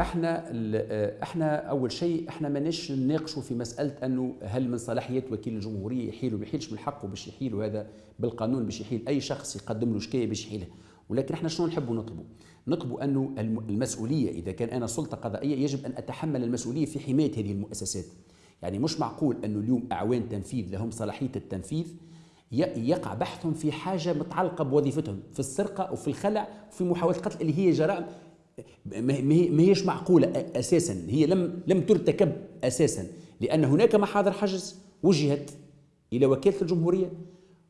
إحنا إحنا اول شيء إحنا ماناش نناقشوا في مسألة أنه هل من صلاحيات وكيل الجمهورية يحيل وما يحيلش من حقه باش يحيل وهذا بالقانون باش يحيل أي شخص يقدم له شكاية باش يحيلها ولكن إحنا شنو نحبوا نطلبوا؟ نطلبوا أنه المسؤولية إذا كان أنا سلطة قضائية يجب أن أتحمل المسؤولية في حماية هذه المؤسسات. يعني مش معقول أنه اليوم أعوان تنفيذ لهم صلاحية التنفيذ يقع بحثهم في حاجة متعلقة بوظيفتهم في السرقة أو في الخلع وفي محاولة القتل اللي هي جرائم ما هيش معقولة أساسا. هي لم لم ترتكب أساسا. لأن هناك محاضر حجز وجهت إلى وكالة الجمهورية.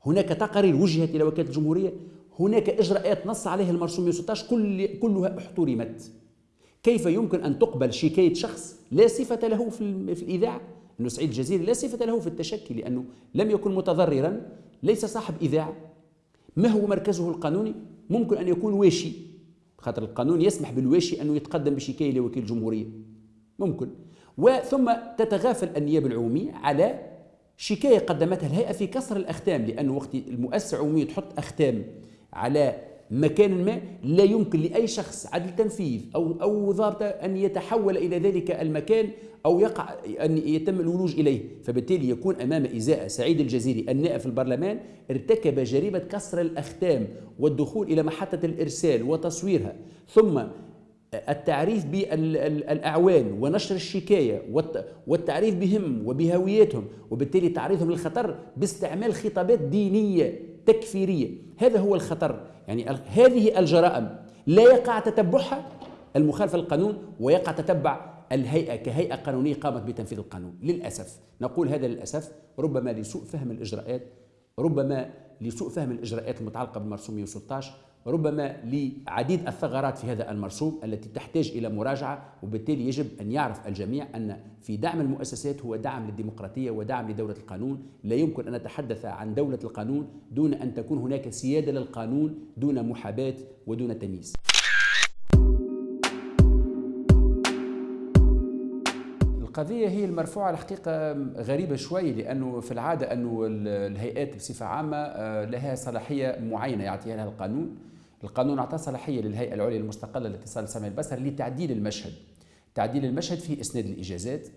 هناك تقارير وجهت إلى وكالة الجمهورية. هناك إجراءات نص عليها المرسوم 116 كل كلها احترمت كيف يمكن أن تقبل شكاية شخص لا صفة له في, في الإذاعة؟ أنه سعيد الجزيري لا صفة له في التشكي لأنه لم يكن متضررا ليس صاحب إذاعة. ما هو مركزه القانوني؟ ممكن أن يكون واشي. خاطر القانون يسمح بالواشي أنه يتقدم بشكاية لوكيل الجمهورية ممكن. وثم تتغافل النيابة العمومية على شكاية قدمتها الهيئة في كسر الأختام لأنه وقت المؤسسة العمومية تحط أختام على مكان ما لا يمكن لأي شخص عدل تنفيذ أو أو ضابط أن يتحول إلى ذلك المكان أو يقع أن يتم الولوج إليه. فبالتالي يكون أمام إزاءة سعيد الجزيري النائب في البرلمان ارتكب جريمة كسر الأختام والدخول إلى محطة الإرسال وتصويرها. ثم التعريف بالأعوان ونشر الشكاية والتعريف بهم وبهويتهم. وبالتالي تعريضهم للخطر باستعمال خطابات دينية تكفيرية هذا هو الخطر. يعني هذه الجرائم لا يقع تتبعها المخالفة للقانون ويقع تتبع الهيئة كهيئة قانونية قامت بتنفيذ القانون. للأسف نقول هذا للأسف ربما لسوء فهم الإجراءات ربما لسوء فهم الإجراءات المتعلقة بالمرسوم 116 ربما لعديد الثغرات في هذا المرسوم التي تحتاج إلى مراجعة وبالتالي يجب أن يعرف الجميع أن في دعم المؤسسات هو دعم للديمقراطية ودعم لدولة القانون. لا يمكن أن نتحدث عن دولة القانون دون أن تكون هناك سيادة للقانون دون محاباة ودون تمييز. القضية هي المرفوعة الحقيقة غريبة شوي لأنه في العادة أنه الهيئات بصفة عامة آه، لها صلاحية معينة يعطيها لها القانون. القانون أعطى صلاحية للهيئة العليا المستقلة لاتصال سمع البصر لتعديل المشهد. تعديل المشهد فيه إسناد الإجازات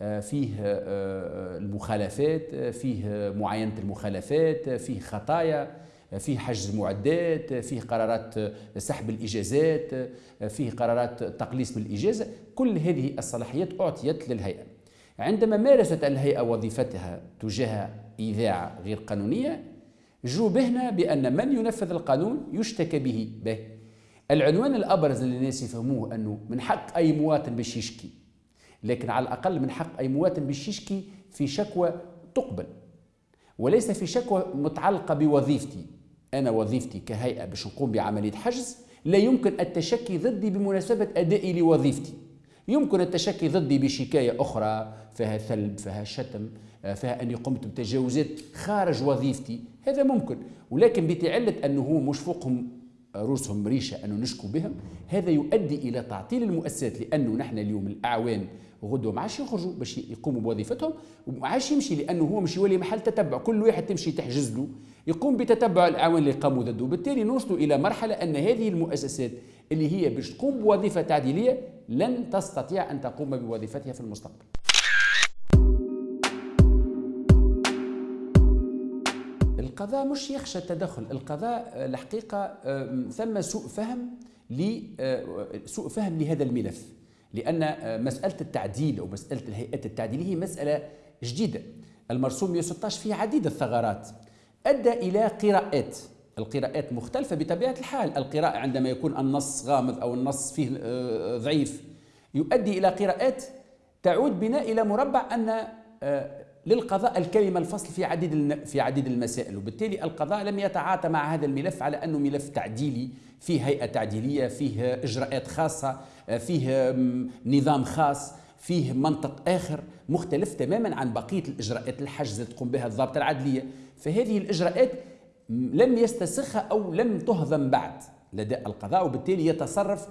آه، فيه آه، المخالفات فيه معاينة المخالفات فيه خطايا فيه حجز معدات فيه قرارات سحب الإجازات فيه قرارات تقليص من الإجازة. كل هذه الصلاحيات أعطيت للهيئة. عندما مارست الهيئة وظيفتها تجاه إذاعة غير قانونية جوبهنا بأن من ينفذ القانون يشتكى به به. العنوان الأبرز اللي الناس يفهموه أنه من حق أي مواطن باش يشكي لكن على الأقل من حق أي مواطن باش يشكي في شكوى تقبل وليس في شكوى متعلقة بوظيفتي. أنا وظيفتي كهيئة باش نقوم بعملية حجز لا يمكن التشكي ضدي بمناسبة أدائي لوظيفتي. يمكن التشكي ضدي بشكاية أخرى فيها ثلب فيها شتم فيها أني قمت بتجاوزات خارج وظيفتي. هذا ممكن. ولكن بتعلة أنه هو مش فوقهم رؤوسهم ريشة أنه نشكو بهم هذا يؤدي إلى تعطيل المؤسسات لأنه نحن اليوم الأعوان غدوة ما عادش يخرجوا باش يقوموا بوظيفتهم وما عادش يمشي لأنه هو مش يولي محل تتبع. كل واحد تمشي تحجز له يقوم بتتبع الأعوان اللي قاموا ضده. وبالتالي نوصلوا إلى مرحلة أن هذه المؤسسات اللي هي باش تقوم بوظيفة تعديلية لن تستطيع أن تقوم بوظيفتها في المستقبل. القضاء مش يخشى التدخل. القضاء الحقيقة ثم سوء فهم سوء فهم لهذا الملف. لأن مسألة التعديل أو مسألة الهيئات التعديلية هي مسألة جديدة. المرسوم 116 فيه عديد الثغرات. أدى إلى قراءات. القراءات مختلفة بطبيعة الحال. القراءة عندما يكون النص غامض أو النص فيه آه، ضعيف يؤدي إلى قراءات تعود بنا إلى مربع أن آه، للقضاء الكلمة الفصل في عديد في عديد المسائل. وبالتالي القضاء لم يتعاطى مع هذا الملف على أنه ملف تعديلي فيه هيئة تعديلية فيه إجراءات خاصة فيه نظام خاص فيه منطق آخر مختلف تماما عن بقية الإجراءات الحجز تقوم بها الضابطة العدلية. فهذه الإجراءات لم يستسخها أو لم تهضم بعد لدى القضاء وبالتالي يتصرف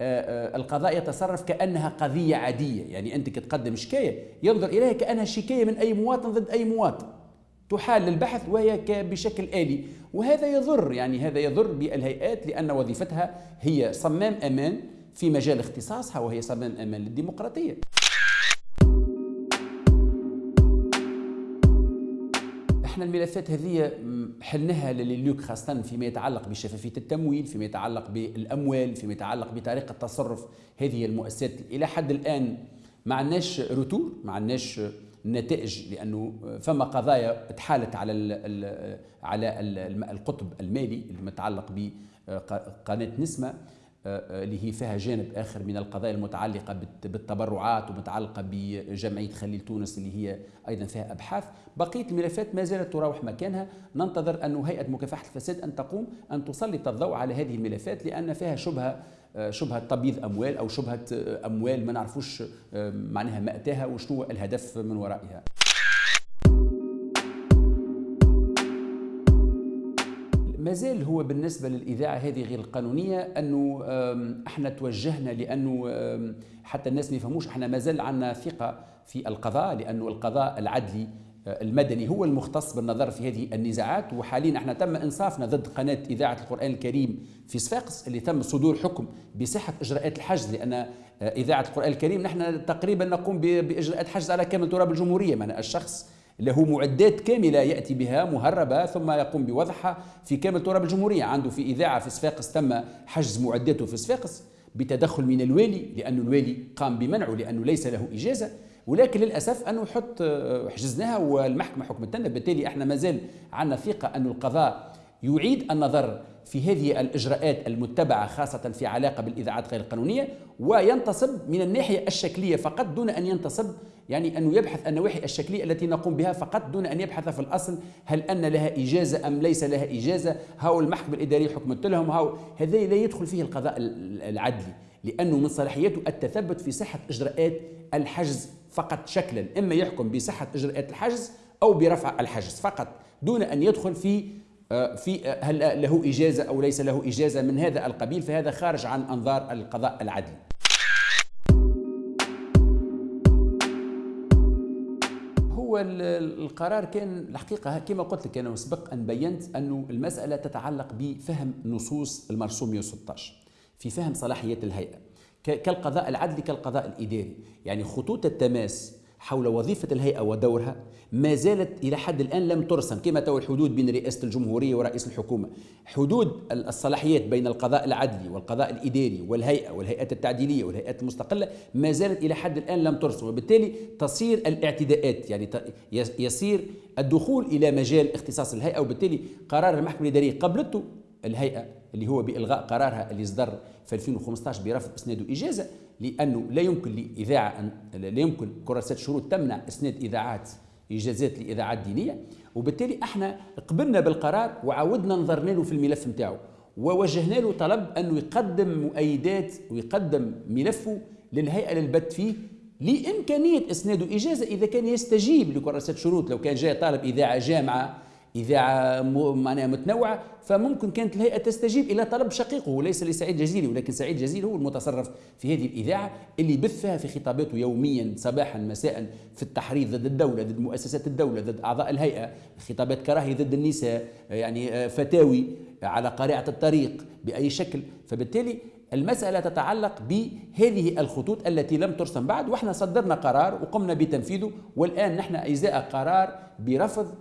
القضاء يتصرف كأنها قضية عادية. يعني أنت كتقدم شكاية ينظر إليها كأنها شكاية من أي مواطن ضد أي مواطن. تحال للبحث وهي بشكل آلي. وهذا يضر يعني هذا يضر بالهيئات لأن وظيفتها هي صمام أمان في مجال اختصاصها وهي صمام أمان للديمقراطية. إحنا الملفات هذه حلناها لليوك خاصة فيما يتعلق بشفافية التمويل فيما يتعلق بالأموال فيما يتعلق بطريقة تصرف هذه المؤسسات. إلى حد الآن ما عندناش روتور ما عندناش نتائج لأنه فما قضايا تحالت على على القطب المالي المتعلق بقناة نسمة. اللي هي فيها جانب آخر من القضايا المتعلقة بالتبرعات ومتعلقة بجمعية خليل تونس اللي هي أيضا فيها أبحاث. بقية الملفات ما زالت تراوح مكانها. ننتظر أن هيئه مكافحة الفساد أن تقوم أن تسلط الضوء على هذه الملفات لأن فيها شبهة آه، شبهة تبييض أموال أو شبهة آه، أموال ما نعرفوش معناها مأتاها وشنو الهدف من ورائها. ما زال هو بالنسبة للإذاعة هذه غير القانونية أنه إحنا توجهنا لأنه حتى الناس ما يفهموش إحنا ما زال عندنا ثقة في القضاء لأنه القضاء العدلي آه، المدني هو المختص بالنظر في هذه النزاعات. وحاليا إحنا تم إنصافنا ضد قناة إذاعة القرآن الكريم في صفاقس اللي تم صدور حكم بصحة إجراءات الحجز لأن آه، إذاعة القرآن الكريم نحن تقريبا نقوم بإجراءات حجز على كامل تراب الجمهورية. من الشخص له معدات كاملة يأتي بها مهربة ثم يقوم بوضعها في كامل تراب الجمهورية. عنده في إذاعة في صفاقس تم حجز معداته في صفاقس بتدخل من الوالي لأن الوالي قام بمنعه لأنه ليس له إجازة. ولكن للأسف أنه حط حجزناها والمحكمة حكمت لنا بالتالي إحنا مازال عندنا ثقة أن القضاء يعيد النظر في هذه الإجراءات المتبعة خاصة في علاقة بالإذاعات غير القانونية وينتصب من الناحية الشكلية فقط دون أن ينتصب يعني أنه يبحث النواحي الشكلية التي نقوم بها فقط دون أن يبحث في الأصل هل أن لها إجازة أم ليس لها إجازة هاو المحكمة الإدارية حكمت لهم هاو هذا لا يدخل فيه القضاء العدلي لأنه من صلاحيته التثبت في صحة إجراءات الحجز فقط شكلا إما يحكم بصحة إجراءات الحجز أو برفع الحجز فقط دون أن يدخل في في آه، هل له إجازة أو ليس له إجازة من هذا القبيل؟ فهذا خارج عن أنظار القضاء العدلي هو القرار كان الحقيقة كما قلت لك أنا مسبق أن بينت أن المسألة تتعلق بفهم نصوص المرسوم 116 في فهم صلاحيات الهيئة كالقضاء العدلي كالقضاء الإداري. يعني خطوط التماس حول وظيفة الهيئة ودورها ما زالت إلى حد الآن لم ترسم كما تو الحدود بين رئاسة الجمهورية ورئيس الحكومة. حدود الصلاحيات بين القضاء العدلي والقضاء الإداري والهيئة والهيئات التعديلية والهيئات المستقلة ما زالت إلى حد الآن لم ترسم. وبالتالي تصير الاعتداءات يعني يصير الدخول إلى مجال اختصاص الهيئة. وبالتالي قرار المحكمة الإدارية قبلته الهيئة اللي هو بإلغاء قرارها اللي صدر في 2015 برفض إسناد إجازة لأنه لا يمكن لإذاعة أن لا يمكن كراسة شروط تمنع إسناد إذاعات إجازات لإذاعات دينية وبالتالي إحنا قبلنا بالقرار وعاودنا نظرنا له في الملف نتاعو. ووجهنا له طلب أنه يقدم مؤيدات ويقدم ملفه للهيئة للبت فيه لإمكانية إسناد إجازة إذا كان يستجيب لكراسة شروط. لو كان جاء طالب إذاعة جامعة إذاعة معناها متنوعة فممكن كانت الهيئة تستجيب إلى طلب شقيقه وليس لسعيد جزيري ولكن سعيد جزيري هو المتصرف في هذه الإذاعة اللي يبث فيها في خطاباته يوميا صباحا مساء في التحريض ضد الدولة ضد مؤسسات الدولة ضد أعضاء الهيئة خطابات كراهية ضد النساء يعني آه، فتاوي على قارعة الطريق بأي شكل. فبالتالي المسألة تتعلق بهذه الخطوط التي لم ترسم بعد وإحنا صدرنا قرار وقمنا بتنفيذه والآن نحن إزاء قرار برفض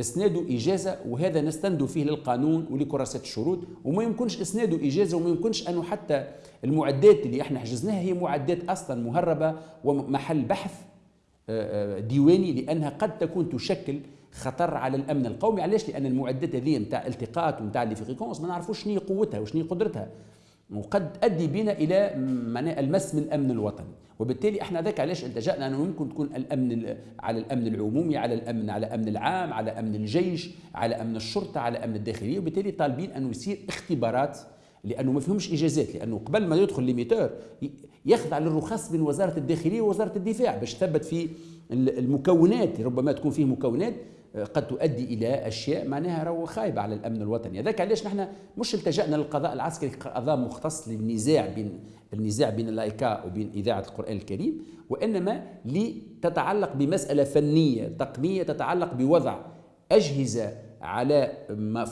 اسناده إجازة وهذا نستند فيه للقانون ولكراسة الشروط وما يمكنش اسناده إجازة وما يمكنش أنه حتى المعدات اللي إحنا حجزناها هي معدات أصلا مهربة ومحل بحث آه، آه، ديواني لأنها قد تكون تشكل خطر على الأمن القومي. علاش؟ لأن المعدات هذه نتاع التقاط ونتاع les fréquences ما نعرفوش شنو قوتها وشنو قدرتها وقد تؤدي بنا إلى المس من الأمن الوطني. وبالتالي إحنا ذاك علاش التجأنا أنه ممكن تكون الأمن على الأمن العمومي على الامن على الامن العام على أمن الجيش على أمن الشرطة على أمن الداخلية وبالتالي طالبين أنه يصير اختبارات لأنه ما فيهمش إجازات لأنه قبل ما يدخل l'émetteur يخضع للرخص من وزارة الداخلية ووزارة الدفاع باش تثبت في المكونات ربما تكون فيه مكونات قد تؤدي إلى أشياء معناها راهو خايبة على الأمن الوطني. هذاك علاش نحن مش التجأنا للقضاء العسكري كقضاء مختص للنزاع بين النزاع بين اللايكا وبين إذاعة القرآن الكريم وإنما لتتعلق بمسألة فنية تقنية تتعلق بوضع أجهزة على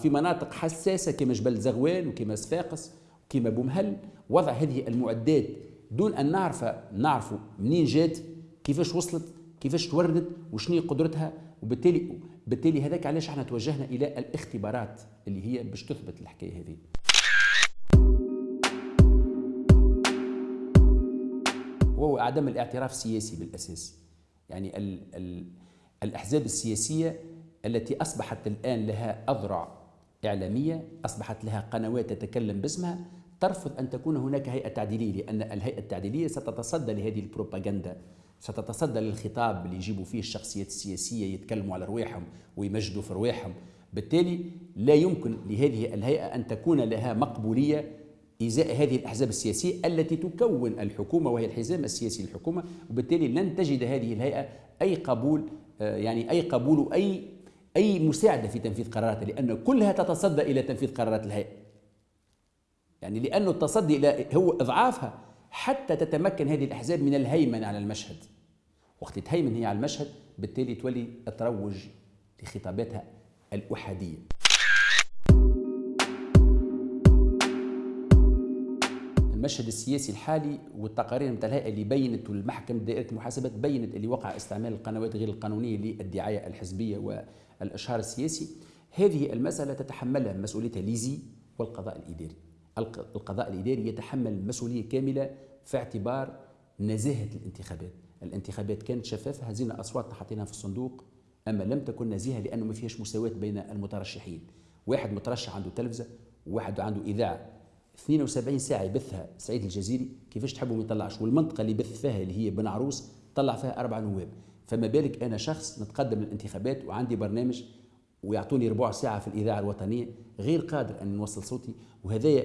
في مناطق حساسة كما جبل زغوان وكما صفاقس كما بومهل. وضع هذه المعدات دون أن نعرف نعرف منين جات كيفاش وصلت كيفاش توردت وشنو قدرتها وبالتالي بالتالي هذاك علاش إحنا توجهنا إلى الاختبارات اللي هي باش تثبت الحكاية هذه. وهو عدم الاعتراف السياسي بالأساس. يعني ال ال الأحزاب السياسية التي أصبحت الآن لها أذرع إعلامية أصبحت لها قنوات تتكلم باسمها ترفض أن تكون هناك هيئة تعديلية لأن الهيئة التعديلية ستتصدى لهذه البروباغندا. ستتصدى للخطاب اللي يجيبوا فيه الشخصيات السياسية يتكلموا على رواحهم ويمجدوا في رواحهم. بالتالي لا يمكن لهذه الهيئة أن تكون لها مقبولية إزاء هذه الأحزاب السياسية التي تكون الحكومة وهي الحزام السياسي للحكومة وبالتالي لن تجد هذه الهيئة أي قبول آه، يعني أي قبول واي أي مساعدة في تنفيذ قراراتها لأن كلها تتصدى إلى تنفيذ قرارات الهيئة. يعني لأنه التصدي إلى هو إضعافها حتى تتمكن هذه الأحزاب من الهيمنة على المشهد. وقت تهيمن هي على المشهد بالتالي تولي تروج لخطاباتها الأحادية. المشهد السياسي الحالي والتقارير نتاع اللي بينت والمحكمة دائرة المحاسبات بينت اللي وقع استعمال القنوات غير القانونية للدعاية الحزبية والإشهار السياسي. هذه المسألة تتحملها مسؤوليتها ليزي والقضاء الإداري. القضاء الإداري يتحمل مسؤوليه كاملة في اعتبار نزاهة الانتخابات. الانتخابات كانت شفافة هزينا اصوات حطيناها في الصندوق أما لم تكن نزيهة لأنه ما فيهاش مساواة بين المترشحين. واحد مترشح عنده تلفزة وواحد عنده إذاعة. 72 ساعة يبثها سعيد الجزيري كيفاش تحبوا ما يطلعش. والمنطقة اللي يبث فيها اللي هي بن عروس طلع فيها أربع نواب. فما بالك أنا شخص نتقدم للانتخابات وعندي برنامج ويعطوني ربع ساعة في الإذاعة الوطنية غير قادر أن نوصل صوتي وهذا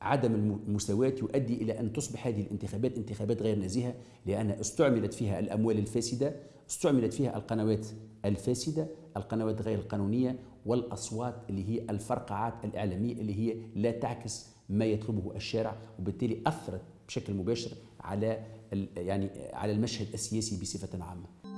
عدم المساواة يؤدي إلى أن تصبح هذه الانتخابات انتخابات غير نزيهة لأن استعملت فيها الأموال الفاسدة استعملت فيها القنوات الفاسدة القنوات غير القانونية والأصوات اللي هي الفرقعات الإعلامية اللي هي لا تعكس ما يطلبه الشارع وبالتالي أثرت بشكل مباشر على يعني على المشهد السياسي بصفة عامة.